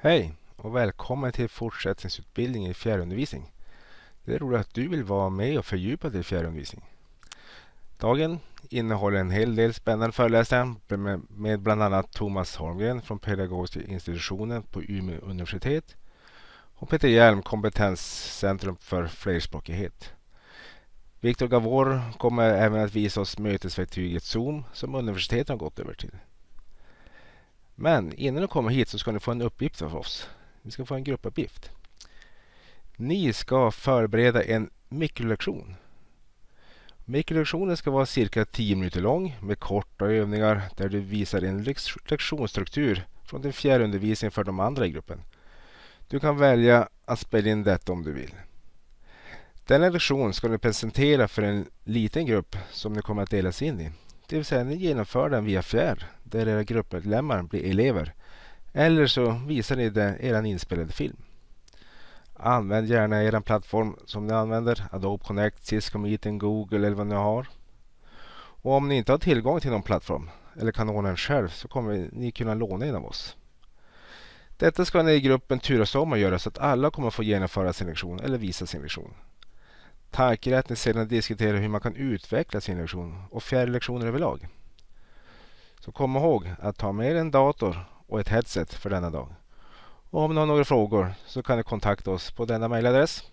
Hej och välkommen till fortsättningsutbildning i fjärrundervisning. Det är roligt att du vill vara med och fördjupa dig i fjärrundervisning. Dagen innehåller en hel del spännande föreläsningar med bland annat Thomas Holmgren från Pedagogiska institutionen på Umeå universitet och Peter Hjelm, kompetenscentrum för flerspråkighet. Viktor Gavor kommer även att visa oss mötesverktyget Zoom som universiteten har gått över till. Men innan du kommer hit så ska ni få en uppgift av oss. Ni ska få en gruppuppgift. Ni ska förbereda en mikrolektion. Mikrolektionen ska vara cirka 10 minuter lång med korta övningar där du visar en lektionsstruktur från din fjärrundervisning för de andra i gruppen. Du kan välja att spela in detta om du vill. Denna lektion ska du presentera för en liten grupp som ni kommer att delas in i. Det vill säga ni genomför den via fjärr där era gruppmedlemmar blir elever. Eller så visar ni det er inspelade film. Använd gärna er plattform som ni använder. Adobe Connect, Cisco Meeting, Google eller vad ni har. Och om ni inte har tillgång till någon plattform eller kan ordna den själv så kommer ni kunna låna en av oss. Detta ska ni i gruppen turas om att göra så att alla kommer få genomföra sin lektion eller visa sin lektion. Tanken är att ni sedan diskuterar hur man kan utveckla sin lektion och fjärrlektioner överlag. Så kom ihåg att ta med en dator och ett headset för denna dag. Och om ni har några frågor så kan ni kontakta oss på denna mejladress